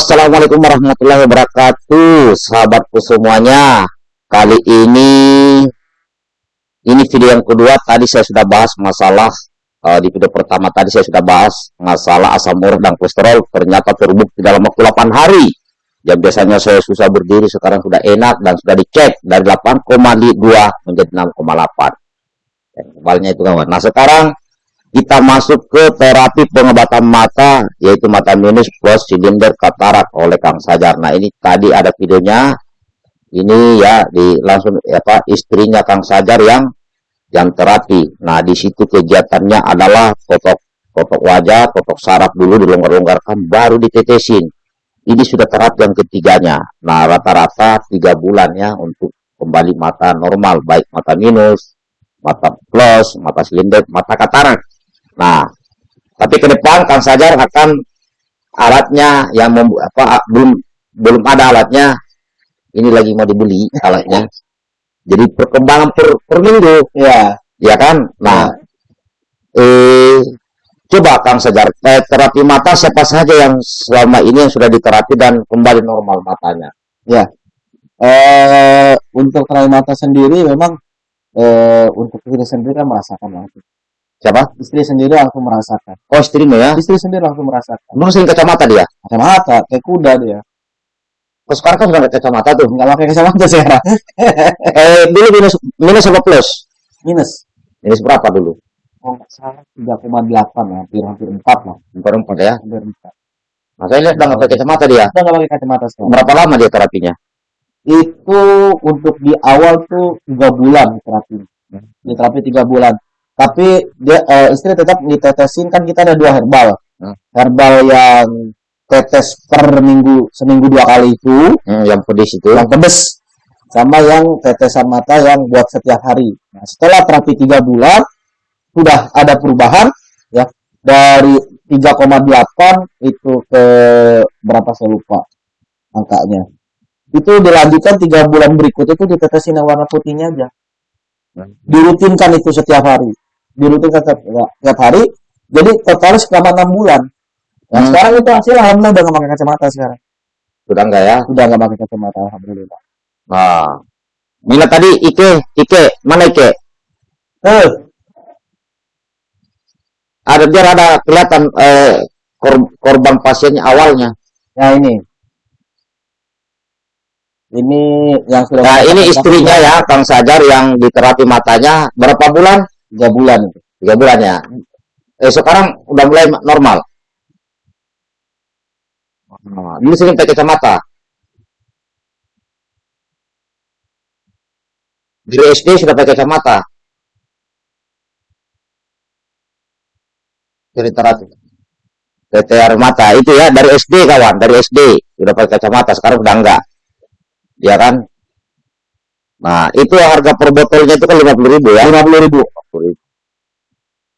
Assalamualaikum warahmatullahi wabarakatuh Sahabatku semuanya. Kali ini Ini video yang kedua. Tadi saya sudah bahas masalah uh, Di video pertama tadi saya sudah bahas Masalah asam urat dan kolesterol. Ternyata terbukti dalam waktu 8 hari. Yang biasanya saya susah berdiri Sekarang sudah enak dan sudah dicek Dari 8,2 menjadi 6,8 Kebalnya itu kawan Nah sekarang kita masuk ke terapi pengobatan mata yaitu mata minus plus silinder katarak oleh Kang Sajar. Nah, ini tadi ada videonya. Ini ya di langsung apa istrinya Kang Sajar yang yang terapi. Nah, di situ kegiatannya adalah kotok kotok wajah, kotok saraf dulu dilonggar-longgarkan baru ditetesin. Ini sudah terapi yang ketiganya. Nah, rata-rata tiga bulan ya untuk kembali mata normal, baik mata minus, mata plus, mata silinder, mata katarak. Nah, tapi ke depan Kang Sajar akan alatnya yang apa belum belum ada alatnya. Ini lagi mau dibeli alatnya. Jadi perkembangan per, per minggu, ya, ya kan? Nah, eh coba Kang Sajar eh, terapi mata siapa saja yang selama ini yang sudah diterapi dan kembali normal matanya? Ya, eh, untuk terapi mata sendiri memang eh, untuk diri sendiri kan merasakan langsung Siapa? Istri sendiri langsung merasakan. Oh, istrinya ya? Istri sendiri langsung merasakan. Emang sering kacamata dia? Kacamata, kayak kuda dia. Oh, sekarang kan sudah kacamata tuh. Enggak pakai kacamata sekarang. eh, dulu minus minus apa plus? Minus. Minus berapa dulu? Oh, nggak salah 3,8 ya, hampir hampir 4 lah. Hampir 4 ya? Hampir 4. Nah, saya lihat udah nggak pakai kacamata dia. Udah nggak pakai kacamata sekarang. Berapa lama dia terapinya? Itu untuk di awal tuh 3 bulan terapi. Di terapi 3 bulan tapi dia uh, istri tetap ditetesin kan kita ada dua herbal. Hmm. herbal yang tetes per minggu seminggu dua kali itu. Hmm, yang pedes itu. Yang pedes. Sama yang tetesan mata yang buat setiap hari. Nah, setelah terapi tiga bulan sudah ada perubahan ya. Dari 3,8 itu ke berapa saya lupa angkanya. Itu dilanjutkan tiga bulan berikut itu ditetesin yang warna putihnya aja. Hmm. dirutinkan itu setiap hari dirutinkan setiap, setiap hari jadi total selama enam bulan. Nah, hmm. sekarang itu hasil alhamdulillah udah nggak pakai kacamata sekarang. Sudah enggak ya? Sudah nggak pakai kacamata alhamdulillah. Nah Mina tadi Ike Ike mana Ike? Eh ada biar ada kelihatan eh, kor korban pasiennya awalnya. Ya ini. Ini yang sudah nah ini istrinya ya Kang Sajar yang diterapi matanya. Berapa bulan tiga bulan tiga bulan ya. Eh sekarang udah mulai normal. Dulu sering pakai kacamata. Di SD sudah pakai kacamata. Dari terapi PTR mata. Itu ya dari SD kawan. Dari SD sudah pakai kacamata. Sekarang udah enggak. Ya kan? Nah, itu harga per botolnya itu kan 50 ribu ya. 50 ribu.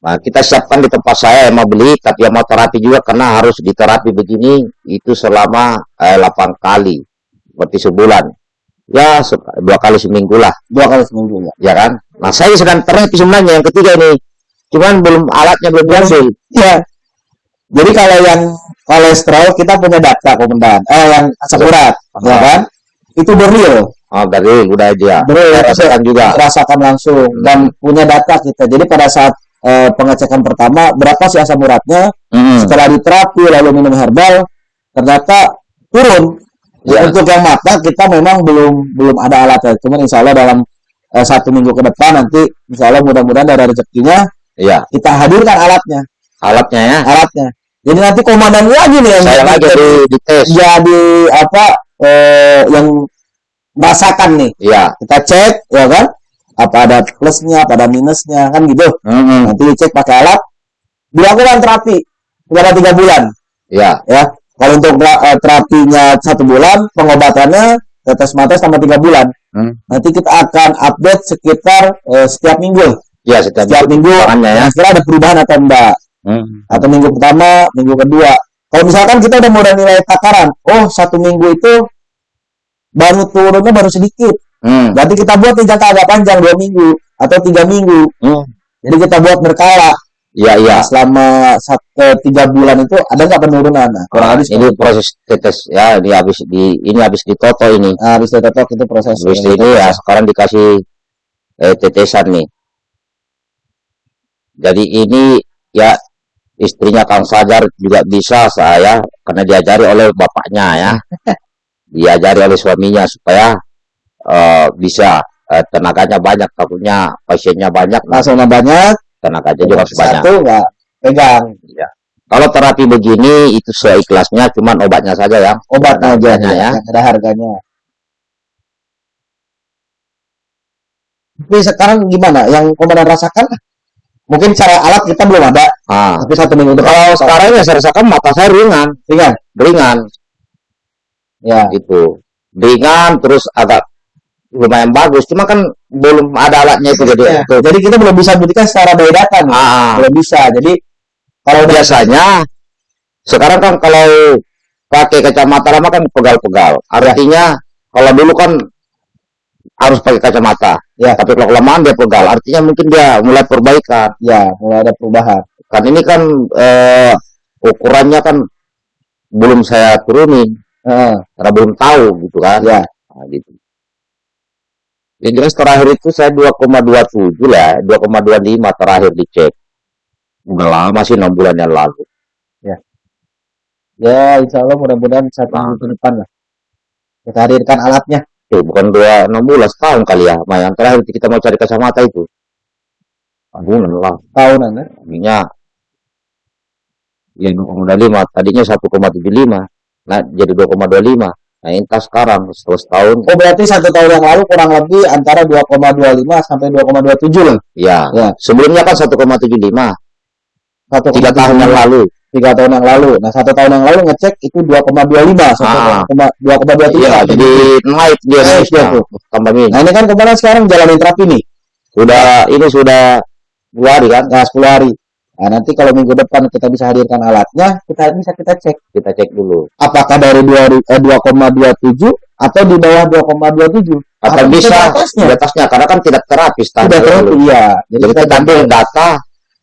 Nah, kita siapkan di tempat saya yang mau beli, tapi yang mau terapi juga karena harus diterapi begini itu selama eh, 8 kali, berarti sebulan. Ya, dua kali seminggu lah. Dua kali seminggu ya. Ya kan? Nah, saya sedang terapi sebenarnya yang ketiga ini. Cuman belum alatnya belum berhasil. Ya. Jadi kalau yang kolesterol kita punya data komandan. Eh yang asam urat, ya kan? Itu berreal Oh, dari udah aja. Betul, rasakan juga. Rasakan langsung hmm. dan punya data kita. Jadi pada saat uh, pengecekan pertama berapa sih asam uratnya? Hmm. Setelah diterapi lalu minum herbal ternyata turun. Ya. Untuk yang mata kita memang belum belum ada alatnya. Cuman insya Allah dalam uh, satu minggu ke depan nanti insya Allah mudah-mudahan ada rezekinya. Iya. Kita hadirkan alatnya. Alatnya ya. Alatnya. Jadi nanti komandan lagi nih yang saya lagi di, di tes. Jadi apa eh, yang merasakan nih. Iya. Kita cek, ya kan? Apa ada plusnya, apa ada minusnya, kan gitu. Mm -hmm. Nanti dicek pakai alat. Dilakukan terapi selama tiga bulan. Iya. Ya. Kalau untuk uh, terapinya satu bulan, pengobatannya tetes mata selama tiga bulan. Hmm. Nanti kita akan update sekitar uh, setiap minggu. Iya, setiap, setiap minggu. minggu ya. Kira ada perubahan atau enggak? Hmm. Atau minggu pertama, minggu kedua. Kalau misalkan kita udah mulai nilai takaran, oh satu minggu itu baru turunnya baru sedikit. Hmm. Berarti kita buat nih jangka agak panjang dua minggu atau tiga minggu. Hmm. Jadi kita buat berkala. Iya, iya. Nah, selama satu tiga bulan itu ada nggak penurunan? Nah, kurang lebih ini proses tetes ya, ini habis di ini habis ditoto ini. Nah, habis ditotok itu proses Habis yang ini ya sekarang dikasih eh, tetesan nih. Jadi ini ya istrinya Kang Fajar juga bisa saya karena diajari oleh bapaknya ya. Diajari oleh suaminya supaya eh, bisa. Eh, tenaganya banyak takutnya pasiennya banyak. Langsung banyak? Tenaganya juga harus banyak. satu nggak pegang? Kalau terapi begini itu seikhlasnya cuman obatnya saja ya. obatnya aja Harganya ya. ada harganya. Tapi sekarang gimana? Yang komandan rasakan? Mungkin cara alat kita belum ada. Ah. tapi satu minggu depan Kalau sekarang ya saya rasakan mata saya ringan, ringan? Ringan. Ya. Gitu. Ringan terus agak lumayan bagus, cuma kan belum ada alatnya itu jadi Ya, itu. jadi kita belum bisa buktikan secara data nih Ah, belum bisa jadi kalau biasanya sekarang kan kalau pakai kacamata lama kan pegal-pegal. Artinya kalau dulu kan harus pakai kacamata. Ya. Tapi kalau kelamaan dia pegal, artinya mungkin dia mulai perbaikan. ya mulai ada perubahan Kan ini kan eh, ukurannya kan belum saya turunin Heeh, karena belum tahu gitu kan. ya Nah, gitu. Yang jelas terakhir itu saya 2,27 lah, 2,25 terakhir dicek. Udah lama sih 6 bulan yang lalu. ya insya Allah mudah-mudahan satu Nah. minggu ke depan lah kita hadirkan alatnya Eh, bukan dua enam bulan setahun kali ya. Nah, yang terakhir kita mau cari kacamata itu. Tahunan lah. tahunan ya. Tadinya ya 2,25, tadinya 1,75. Nah, jadi 2,25. Nah, entah sekarang setelah setahun Oh berarti satu tahun yang lalu kurang lebih antara 2,25 sampai 2,27 lah. ya. Ya. Sebelumnya kan 1,75 Satu tiga tahun yang lalu. Tiga tahun yang lalu. Nah satu tahun yang lalu ngecek itu 2,25 Ah. sampai 2,27. Iya, jadi naik dia Naik dia tuh. Nah ini kan kemarin sekarang jalanin terapi nih. Sudah ini sudah dua hari kan Nah 10 hari. Nah nanti kalau minggu depan kita bisa hadirkan alatnya, kita bisa kita cek kita cek dulu. apakah dari 2, eh, 2,27 atau di bawah 2,27. Atau Atau bisa di atasnya. di atasnya karena kan tidak terapis tadi terapi, dulu. iya. Jadi Jadi kita ambil data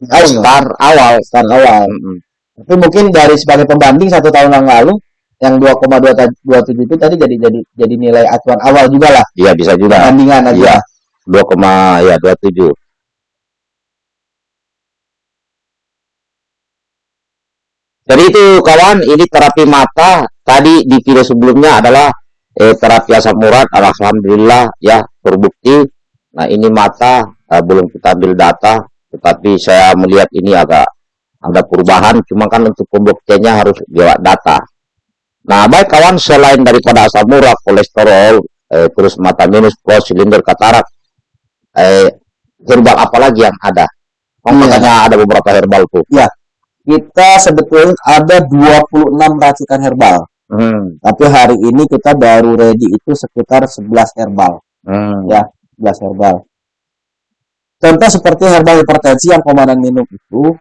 tahu start awal. start awal. Mm-mm. Tapi mungkin dari sebagai pembanding satu tahun yang lalu yang 2,27 itu tadi jadi jadi jadi nilai acuan awal juga lah Iya bisa juga. perbandingan aja. Iya. 2, ya 27. Jadi itu kawan, ini terapi mata. Tadi di video sebelumnya adalah eh, terapi asam urat. Alhamdulillah ya terbukti. Nah ini mata eh, belum kita ambil data, tetapi saya melihat ini agak ada perubahan. Cuma kan untuk pembuktiannya harus lewat data. Nah baik kawan, selain daripada asam urat, kolesterol, eh, terus mata minus, plus, silinder, katarak, eh, herbal apa lagi yang ada? Oh, Iya. katanya ada beberapa herbal tuh. Kita sebetulnya ada 26 racikan herbal. Hmm. Tapi hari ini kita baru ready itu sekitar 11 herbal. Hmm. Ya. 11 herbal. Contoh seperti herbal hipertensi yang komandan minum itu,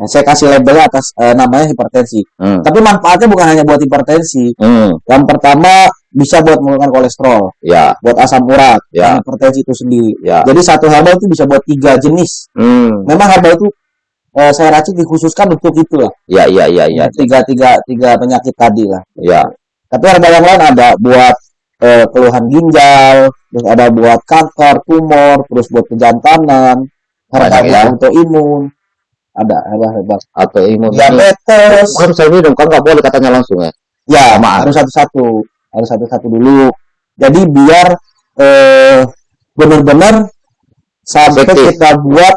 yang saya kasih labelnya atas eh, namanya hipertensi. Hmm. Tapi manfaatnya bukan hanya buat hipertensi. Hmm. Yang pertama bisa buat menurunkan kolesterol, Ya, buat asam urat, Ya. hipertensi itu sendiri. ya. Jadi satu herbal itu bisa buat tiga jenis. Hmm. Memang herbal itu eh, saya racik dikhususkan untuk itu lah. Ya, ya, ya, ya, Tiga tiga tiga penyakit tadi lah. ya. Tapi herbal yang lain ada buat eh, keluhan ginjal, terus ada buat kanker, tumor, terus buat kejantanan, herbal ya. buat autoimun, ada herbal-herbal Atau imun. diabetes. Bukan saya minum, kan nggak boleh katanya langsung ya. Ya, Samaan. harus satu-satu, harus satu-satu dulu. Jadi biar eh, benar-benar sampai kita buat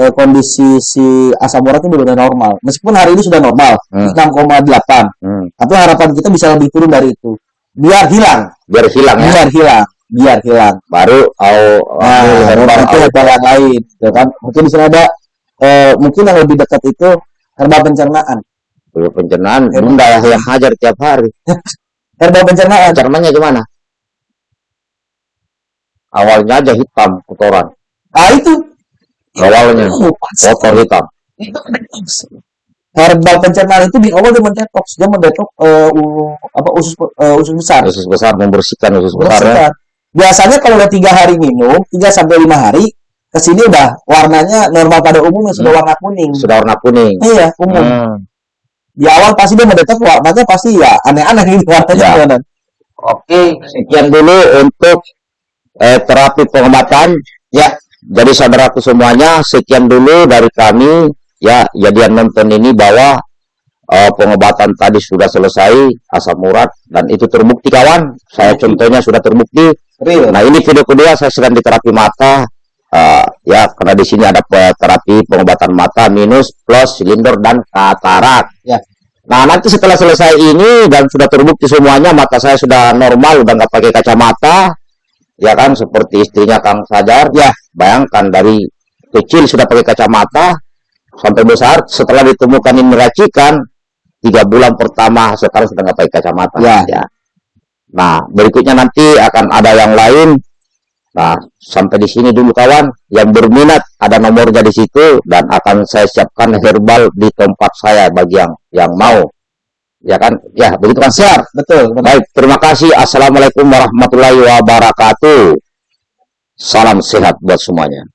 eh, kondisi si asam urat itu benar-benar normal. Meskipun hari ini sudah normal, Hmm. 6,8, Hmm. tapi harapan kita bisa lebih turun dari itu. Biar hilang, Biar hilang ya. biar hilang, biar hilang. Baru au Nah, herbal nanti au. herbal yang lain, ya kan? Mungkin di sana ada, eh, mungkin yang lebih dekat itu herbal pencernaan. Dulu pencernaan, Herbal. bunda yang hajar tiap hari. Herbal pencernaan. Pencernanya gimana? Awalnya aja hitam, kotoran. Nah itu. Awalnya Oh, pas. kotor hitam. itu detox. Herbal pencernaan itu di awal dia mendetoks, dia mendetoks eh, u- apa usus eh, usus besar. Usus besar membersihkan usus besar ya. Biasanya kalau udah tiga hari minum, 3 sampai lima hari, ke sini udah warnanya normal pada umumnya sudah warna kuning. Sudah warna kuning. Iya, umum. Hmm. Di awal pasti dia mendetek warnanya pasti ya aneh-aneh gitu warnanya. Ya. gimana? Oke, sekian dulu untuk eh, terapi pengobatan. Ya, jadi saudaraku semuanya, sekian dulu dari kami. Ya, jadi yang nonton ini bahwa eh, pengobatan tadi sudah selesai, asam urat, dan itu terbukti kawan. Saya contohnya sudah terbukti. Real. Nah, ini video kedua saya sedang di terapi mata. Eh, ya, karena di sini ada terapi pengobatan mata minus, plus, silinder, dan katarak. Ya. Nah, nanti setelah selesai ini dan sudah terbukti semuanya mata saya sudah normal, udah nggak pakai kacamata, ya kan seperti istrinya Kang Sajar. Ya, bayangkan dari kecil sudah pakai kacamata sampai besar, setelah ditemukan ini racikan, tiga bulan pertama sekarang sudah nggak pakai kacamata. Ya. Nah, berikutnya nanti akan ada yang lain. Nah, sampai di sini dulu kawan. Yang berminat ada nomornya di situ dan akan saya siapkan herbal di tempat saya bagi yang yang mau. Ya kan? Ya, begitu kan siap. Betul, betul. Baik, terima kasih. Assalamualaikum warahmatullahi wabarakatuh. Salam sehat buat semuanya.